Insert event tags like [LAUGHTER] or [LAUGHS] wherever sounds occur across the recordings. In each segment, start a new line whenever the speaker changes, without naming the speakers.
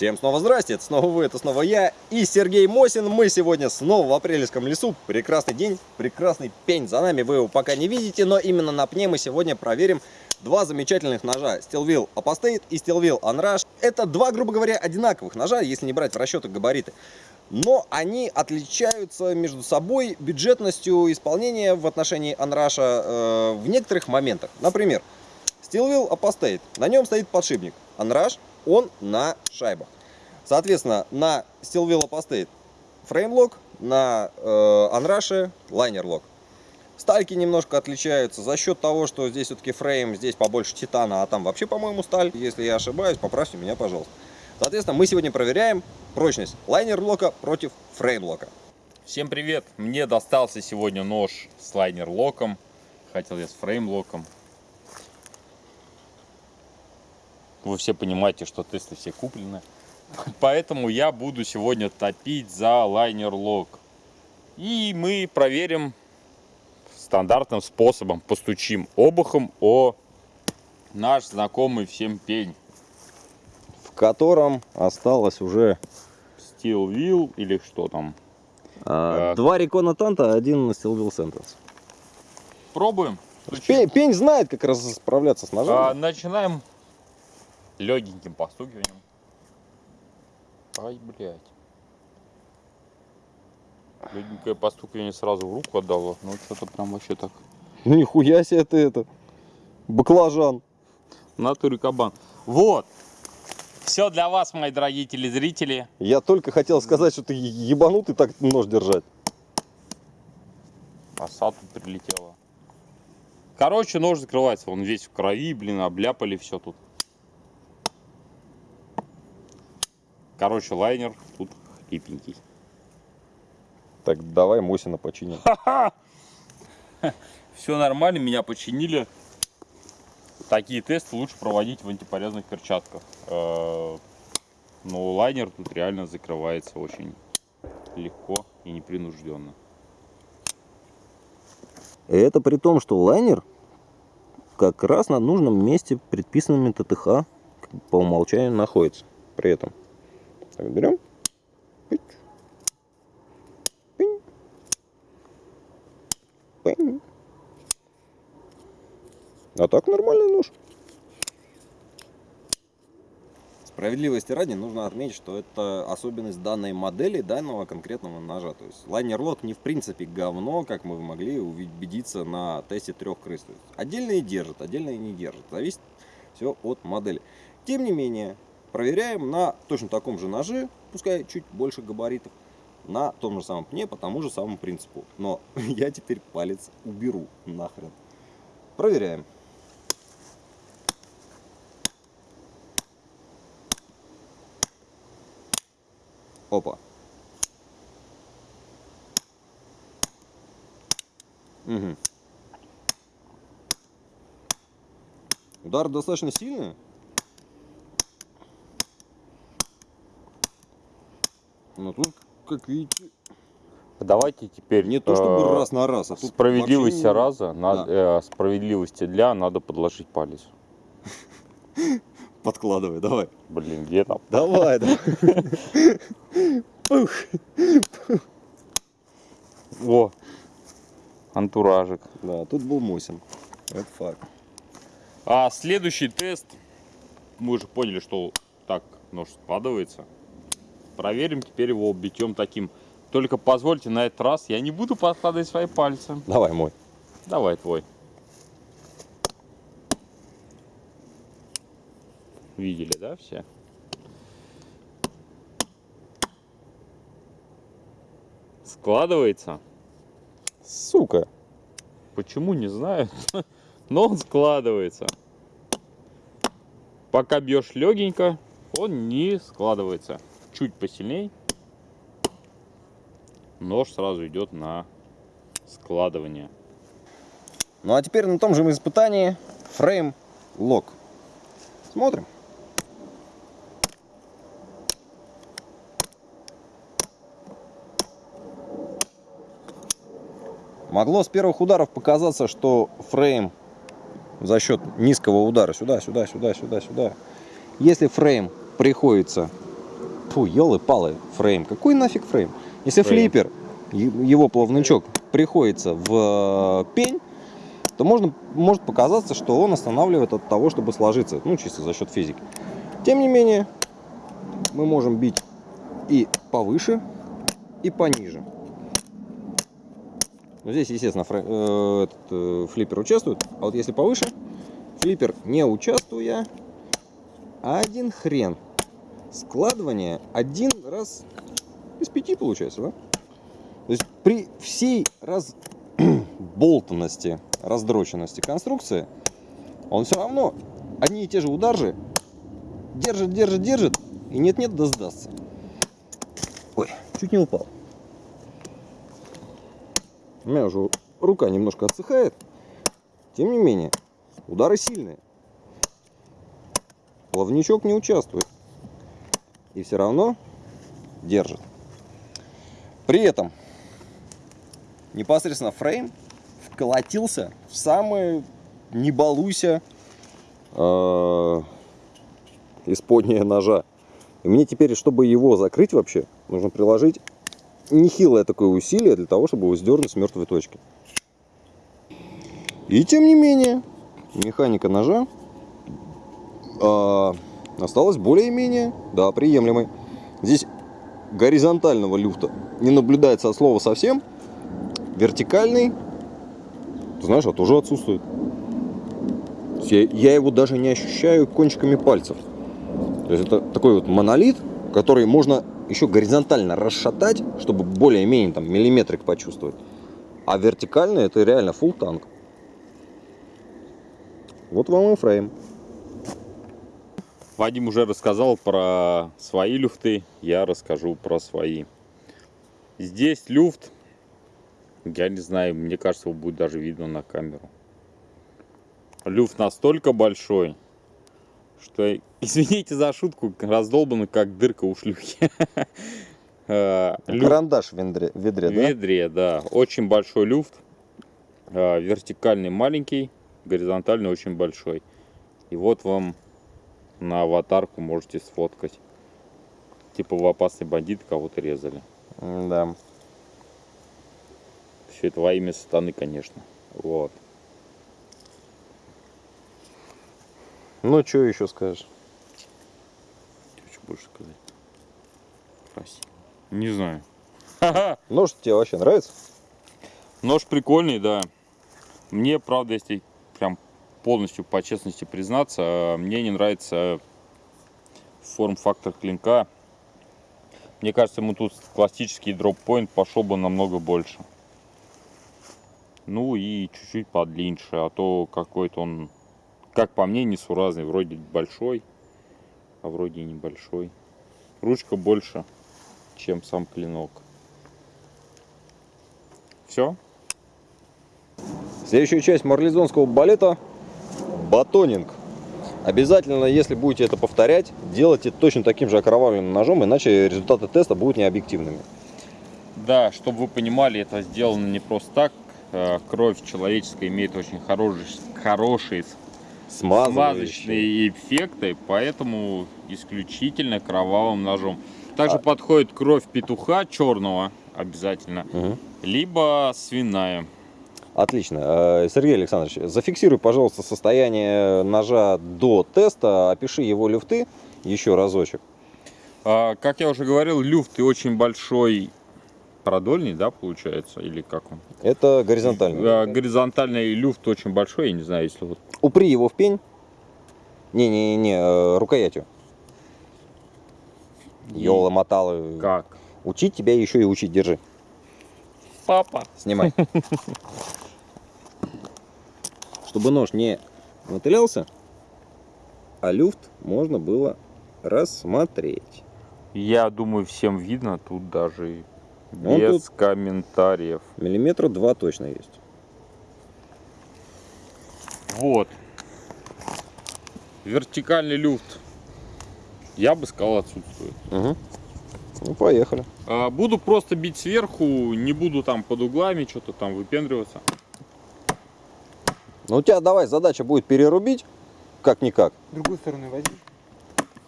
Всем снова здрасте, это снова вы, это снова я и Сергей Мосин. Мы сегодня снова в апрельском лесу. Прекрасный день, прекрасный пень. За нами вы его пока не видите, но именно на пне мы сегодня проверим два замечательных ножа. Steel Apostate и Steel Unrush. Это два, грубо говоря, одинаковых ножа, если не брать в расчеты габариты. Но они отличаются между собой бюджетностью исполнения в отношении Unrush э, в некоторых моментах. Например, Steel Apostate, на нем стоит подшипник. Onrush он на шайбах. Соответственно, на Steel Apostate фреймлок, на э, Onrush лайнер-лок. Стальки немножко отличаются за счет того, что здесь все-таки фрейм, здесь побольше титана, а там вообще, по-моему, сталь. Если я ошибаюсь, поправьте меня, пожалуйста. Соответственно, мы сегодня проверяем прочность лайнер-лока против фрейм-лока.
Всем привет! Мне достался сегодня нож с лайнер-локом. Хотел я с фрейм-локом. Вы все понимаете, что тесты все куплены. Поэтому я буду сегодня топить за лайнер-лок. И мы проверим стандартным способом. Постучим обухом о наш знакомый всем пень.
В котором осталось уже
Steel Wheel или что там.
а, два Recon Танта, один Steel Wheel Sentence.
Пробуем.
Пень, пень знает, как раз справляться с ножами.
А, начинаем легеньким постукиванием. Ай, блядь. Легенькое постукивание сразу в руку отдало. Ну, что-то прям вообще так.
Ну нихуя себе ты это. Баклажан.
Натуре кабан. Вот. Все для вас, мои дорогие телезрители.
Я только хотел сказать, что ты ебанутый так нож держать.
Оса тут прилетела. Короче, нож закрывается. Он весь в крови, блин, обляпали все тут. Короче, лайнер тут хлипенький.
Так, давай Мосина починим. [LAUGHS]
Все нормально, меня починили. Такие тесты лучше проводить в антипорезных перчатках. Э, Но лайнер тут реально закрывается очень легко и непринужденно.
Это при том, что лайнер как раз на нужном месте предписанными ТТХ по умолчанию находится. При этом. Так, берем. А так нормальный нож. Справедливости ради нужно отметить, что это особенность данной модели, данного конкретного ножа. То есть лайнер-лок не в принципе говно, как мы могли убедиться на тесте трех крыс. То есть отдельные держат, отдельные не держат. Зависит все от модели. Тем не менее, проверяем на точно таком же ноже, пускай чуть больше габаритов, на том же самом пне по тому же самому принципу. Но [LAUGHS] я теперь палец уберу нахрен. Проверяем. Опа. Угу. Удар достаточно сильный. Но тут, как видите,
Давайте теперь
не то чтобы
э,
раз на раз, а тут
справедливости
вообще
раза, надо, э, справедливости для надо подложить палец. [LAUGHS]
Подкладывай, давай.
Блин, где там?
Давай, давай.
О, антуражик.
Да, тут был Мусин. Это факт.
А следующий тест, мы уже поняли, что так нож складывается. Проверим теперь его битьем таким. Только позвольте на этот раз, я не буду подкладывать свои пальцы.
Давай мой.
Давай твой. Видели, да, все? Складывается.
Сука.
Почему, не знаю. [LAUGHS] Но он складывается. Пока бьешь легенько, он не складывается. Чуть посильней. Нож сразу идет на складывание.
Ну а теперь на том же испытании фрейм лок. Смотрим. Могло с первых ударов показаться, что фрейм за счет низкого удара сюда, сюда, сюда, сюда, сюда. Если фрейм приходится... Фу, елы-палы, фрейм. Какой нафиг фрейм? Если
Фрейм.
флиппер, его плавничок приходится в э, пень, то можно, может показаться, что он останавливает от того, чтобы сложиться. Ну, чисто за счет физики. Тем не менее, мы можем бить и повыше, и пониже. Но здесь, естественно, фрэ- э, этот, э, флиппер участвует. А вот если повыше, флиппер не участвуя, один хрен. Складывание один раз из пяти получается, да? То есть при всей разболтанности, [CLEARS THROAT] раздроченности конструкции, он все равно одни и те же удары держит, держит, держит, и нет-нет, да сдастся. Ой, чуть не упал. У меня уже рука немножко отсыхает. Тем не менее, удары сильные. Плавничок не участвует. И все равно держит. При этом непосредственно фрейм вколотился в самое не балуйся э, исподнее ножа. И мне теперь, чтобы его закрыть вообще, нужно приложить нехилое такое усилие для того, чтобы его сдернуть с мертвой точки. И тем не менее, механика ножа а, осталась более-менее, да, приемлемой. Здесь горизонтального люфта не наблюдается от слова совсем. Вертикальный, ты знаешь, а тоже отсутствует. Я, я его даже не ощущаю кончиками пальцев. То есть это такой вот монолит, который можно еще горизонтально расшатать, чтобы более-менее там миллиметрик почувствовать. А вертикально это реально full танк. Вот вам и фрейм.
Вадим уже рассказал про свои люфты, я расскажу про свои. Здесь люфт, я не знаю, мне кажется, его будет даже видно на камеру. Люфт настолько большой, что, [LAUGHS] извините за шутку, раздолбанный как дырка у шлюхи. [LAUGHS] Э,
Карандаш в ведре, в ведре,
в
да?
ведре, да. Очень большой люфт. Э, Вертикальный маленький, горизонтальный очень большой. И вот вам на аватарку можете сфоткать. Типа в опасный бандит кого-то резали.
Да.
Все это во имя сатаны, конечно. Вот.
Ну, что еще скажешь?
Что больше сказать? Красиво. Не знаю. [LAUGHS]
Нож тебе вообще нравится?
Нож прикольный, да. Мне, правда, если прям полностью по честности признаться, мне не нравится форм-фактор клинка. Мне кажется, ему тут классический дроп-поинт пошел бы намного больше. Ну и чуть-чуть подлиннее, а то какой-то он, как по мне, несуразный. Вроде большой, а вроде небольшой. Ручка больше, чем сам клинок. Все?
Следующая часть марлезонского балета – батонинг. Обязательно, если будете это повторять, делайте точно таким же окровавленным ножом, иначе результаты теста будут необъективными.
Да, чтобы вы понимали, это сделано не просто так. Э, Кровь человеческая имеет очень хорошие, хорошие смазочные эффекты, поэтому исключительно кровавым ножом. Также
А-
подходит кровь петуха черного обязательно,
Мгм.
либо свиная.
Отлично. Э, Сергей Александрович, зафиксируй, пожалуйста, состояние ножа до теста, опиши его люфты еще разочек.
А, Как я уже говорил, люфт и очень большой продольный, да, получается, или как он?
Это горизонтально.
А, Горизонтальный люфт очень большой, я не знаю, если вот
Упри его в пень. Не-не-не, э, рукоятью. Ёла мотала.
как.
Учить тебя еще и учить, держи.
Папа.
Снимай. [LAUGHS] Чтобы нож не мотылялся, а люфт можно было рассмотреть.
Я думаю, всем видно, тут даже
Он
без
тут-
комментариев.
Миллиметра два точно есть.
Вот. Вертикальный люфт. Я бы сказал, отсутствует.
Мгм. Ну, поехали.
А, Буду просто бить сверху, не буду там под углами что-то там выпендриваться.
Ну, у тебя давай задача будет перерубить, как-никак.
Другую сторону возьми.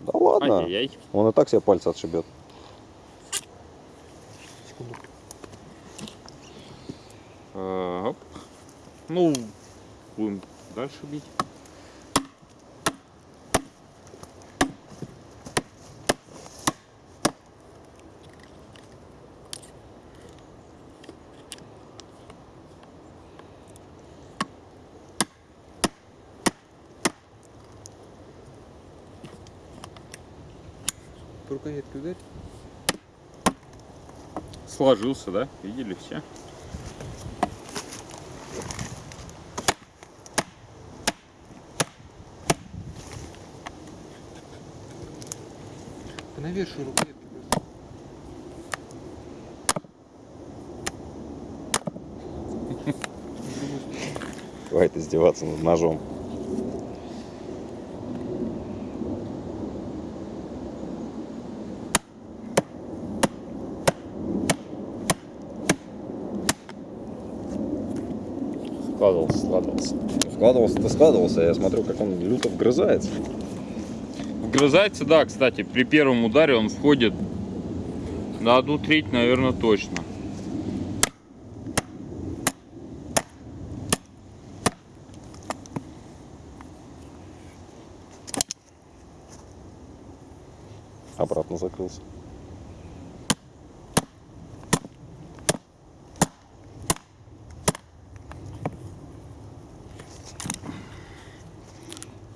Да ладно,
Ай-яй-яй.
он и так себе пальцы отшибет.
Секунду.
А, оп. Ну, будем дальше бить.
По рукоятке ударь.
Сложился, да? Видели все?
Ты навешивай рукоятки.
Хватит издеваться над ножом.
Складывался, складывался.
Складывался-то складывался, я смотрю, как он люто вгрызается.
Вгрызается, да, кстати, при первом ударе он входит на одну треть, наверное, точно.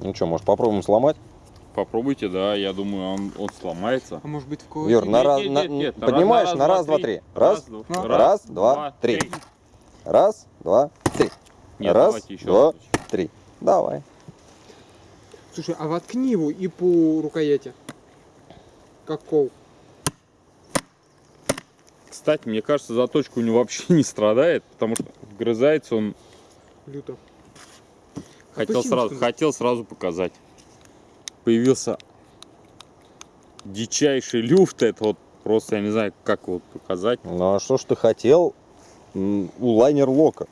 Ну что, может попробуем сломать?
Попробуйте, да, я думаю, он, он сломается.
А может быть в кого
Юр, на раз,
нет,
на-
нет, нет,
поднимаешь
раз,
на раз, два, три. Раз, раз, два, три. раз, два, три.
Нет,
Раз,
давайте еще
два. Три. Давай.
Слушай, а воткни его и по рукояти. Как кол.
Кстати, мне кажется, заточка у него вообще [LAUGHS] не страдает, потому что вгрызается он.
Люто.
Хотел
Опусти
сразу, хотел сразу показать. Появился дичайший люфт, это вот просто, я не знаю, как его показать.
Ну а что ж ты хотел у лайнер лока?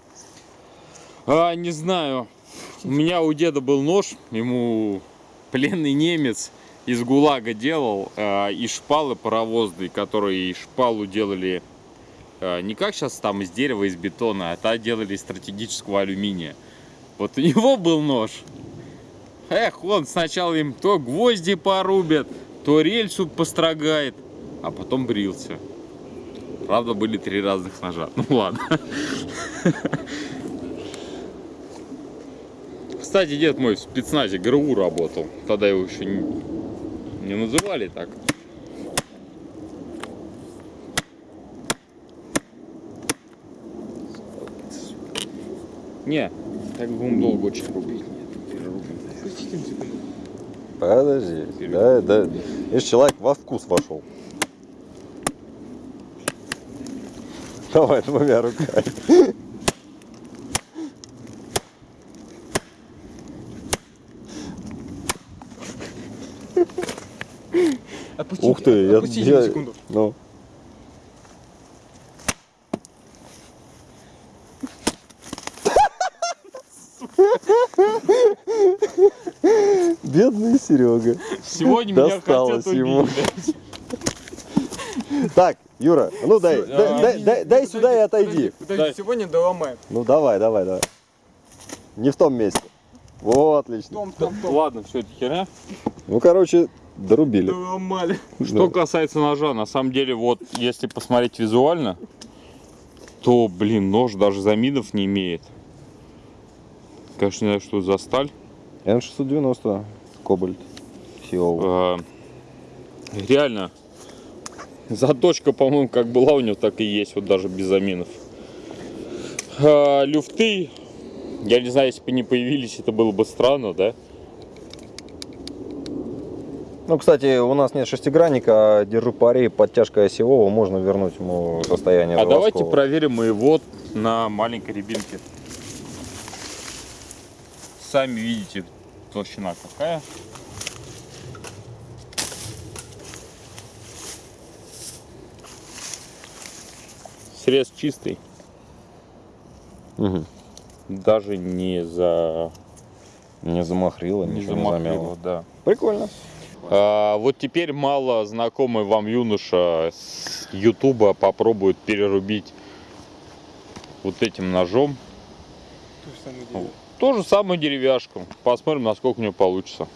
А, не знаю. У меня у деда был нож, ему пленный немец из ГУЛАГа делал, а, и шпалы паровозные, которые и шпалу делали а, не как сейчас там из дерева, из бетона, а та делали из стратегического алюминия. Вот у него был нож. Эх, он сначала им то гвозди порубит, то рельсу построгает, а потом брился. Правда, были три разных ножа. Ну ладно. Кстати, дед мой в спецназе ГРУ работал. Тогда его еще не, не называли так. Не, так будем долго очень рубить.
Подожди. Да, да. Видишь, человек во вкус вошел. Давай двумя руками.
Опустите,
Ух ты, я,
опустите
я-
на секунду.
Ну. Бедный Серега.
Сегодня меня
Досталось
хотят
ему.
убить.
Так, Юра, ну дай,
а,
дай, дай, дай сюда и отойди.
Подожди,
Дай.
сегодня доломаем.
Ну давай, давай, давай. Не в том месте. Вот, отлично.
Том, том, том.
Ладно, все это херня.
Ну, короче, дорубили.
Доломали.
Что
Да.
касается ножа, на самом деле, вот если посмотреть визуально, то, блин, нож даже замидов не имеет. Конечно, не знаю, что за сталь.
Н690, кобальт, Сиол.
А, реально, заточка, по-моему, как была у него, так и есть, вот даже без заминов. А, люфты, я не знаю, если бы не появились, это было бы странно, да?
Ну, кстати, у нас нет шестигранника, а держу пари, подтяжка осевого, можно вернуть ему состояние
А давайте
заводского.
проверим мы его на маленькой рябинке. Сами видите, толщина какая. срез чистый.
Мгм.
Даже не за...
Не замахрило,
Не
ничего не замяло.
замахрило, да.
Прикольно.
А, вот теперь мало знакомый вам юноша с Ютуба попробует перерубить вот этим ножом.
То же самое дело.
То же самое деревяшку. Посмотрим, насколько у него получится.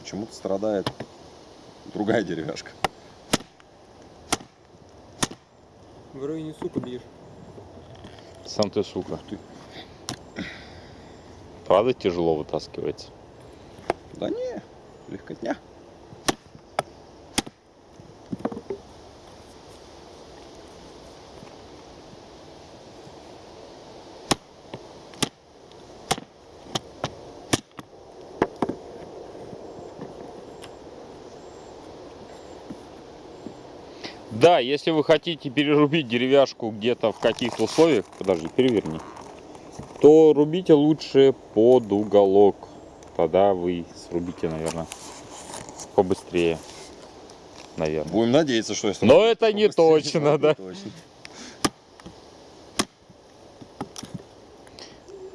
Почему-то страдает другая деревяшка.
В районе сука бьешь.
Сам ты сука. Правда тяжело вытаскивается?
Да не, легкотня.
Да, если вы хотите перерубить деревяшку где-то в каких-то условиях, подожди, переверни, то рубите лучше под уголок. Тогда вы срубите, наверное, побыстрее. Наверное.
Будем надеяться, что если...
Но это не точно, да. [LAUGHS]
точно.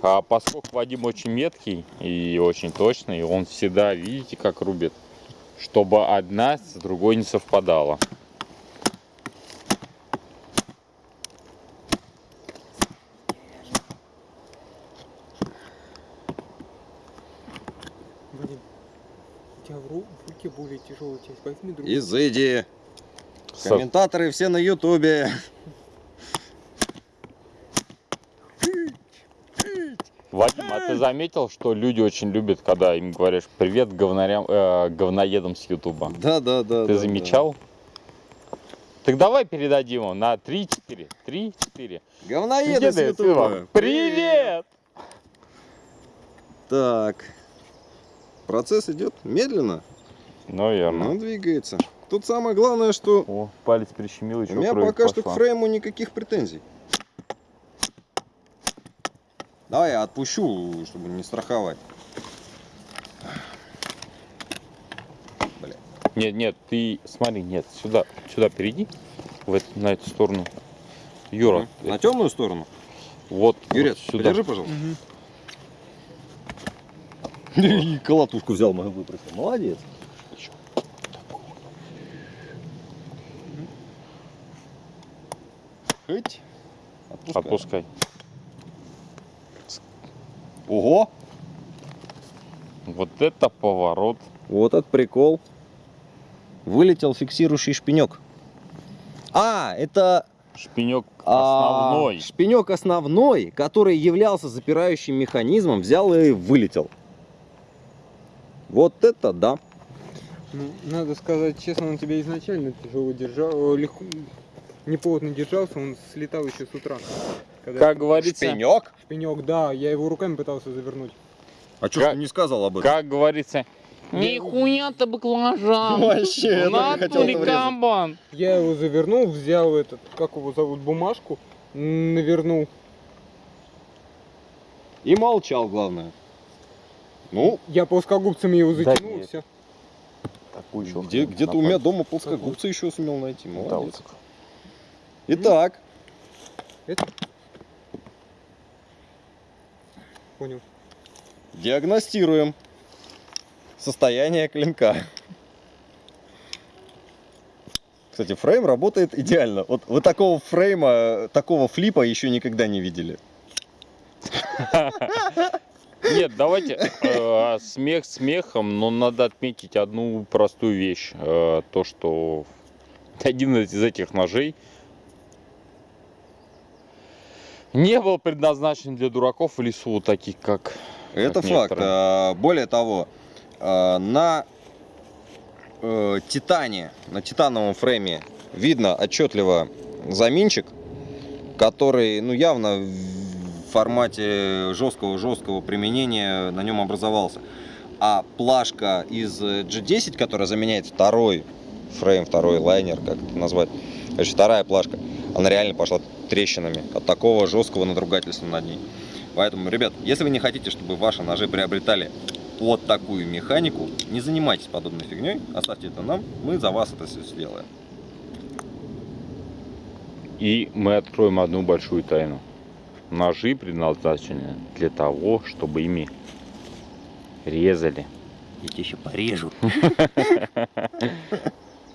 А поскольку Вадим очень меткий и очень точный, он всегда, видите, как рубит, чтобы одна с другой не совпадала.
Вадим, у тебя в, ру- в руке более тяжелая часть. Возьми другую.
Изыди.
Со-
Комментаторы все на ютубе.
Вадим, а ты заметил, что люди очень любят, когда им говоришь привет говнарям, э, говноедам с Ютуба?
Да, да, да.
Ты
да,
замечал? Так давай передадим ему на 3-4. 3-4.
да. Говноеды с ютуба.
Привет!
Так. Процесс идет медленно, но
Наверное.
двигается. Тут самое главное, что
О, палец прищемил,
у
еще
меня
кровь
пока что к
пошла.
фрейму никаких претензий. Давай я отпущу, чтобы не страховать. Бля.
Нет, нет, ты смотри, нет, сюда, сюда перейди, в эту- на эту сторону. Юра,
На темную сторону?
вот,
Юрий,
вот сюда.
подержи, пожалуйста.
Мгм. [LAUGHS]
И колотушку взял, мою выпросил. Молодец. Хоть. Отпускай.
Отпускай.
Ого!
Вот это поворот.
Вот этот прикол. Вылетел фиксирующий шпинек. А, это
Шпинек
а,
основной.
шпинек основной, который являлся запирающим механизмом, взял и вылетел. Вот это да.
Ну, надо сказать честно, он тебя изначально тяжело держал, легко, неплотно держался, он слетал еще с утра. Когда
Как говорится,
Шпинек?
Шпинек, да, я его руками пытался завернуть.
А что
Как-
ты не сказал об этом?
как говорится, нихуя ты баклажан. [LAUGHS]
Вообще, хотел
натуре кабан.
Я его завернул, взял этот, как его зовут, бумажку, навернул.
И молчал, главное. Ну,
Я плоскогубцами его
Да
затянул,
нет.
все.
Такую еще
где, где-то
на
у меня дома плоскогубцы еще сумел найти.
Да,
Молодец.
вот.
Итак,
Это? Понял.
диагностируем состояние клинка. Кстати, фрейм работает идеально. Вот вы такого фрейма, такого флипа еще никогда не видели.
Нет, давайте э, смех смехом, но надо отметить одну простую вещь. Э, то, что один из этих ножей не был предназначен для дураков в лесу, таких как...
Это
Как
факт.
некоторые.
А, Более того, а, на э, титане, на титановом фрейме видно отчетливо заминчик, который, ну, явно в формате жесткого-жесткого применения на нем образовался. А плашка из G10, которая заменяет второй фрейм, второй лайнер, как это назвать, короче, вторая плашка, она реально пошла трещинами от такого жесткого надругательства над ней. Поэтому, ребят, если вы не хотите, чтобы ваши ножи приобретали под такую механику, не занимайтесь подобной фигней, оставьте это нам, мы за вас это все сделаем.
И мы откроем одну большую тайну. Ножи предназначены для того, чтобы ими резали.
Я тебя еще порежу. [LAUGHS]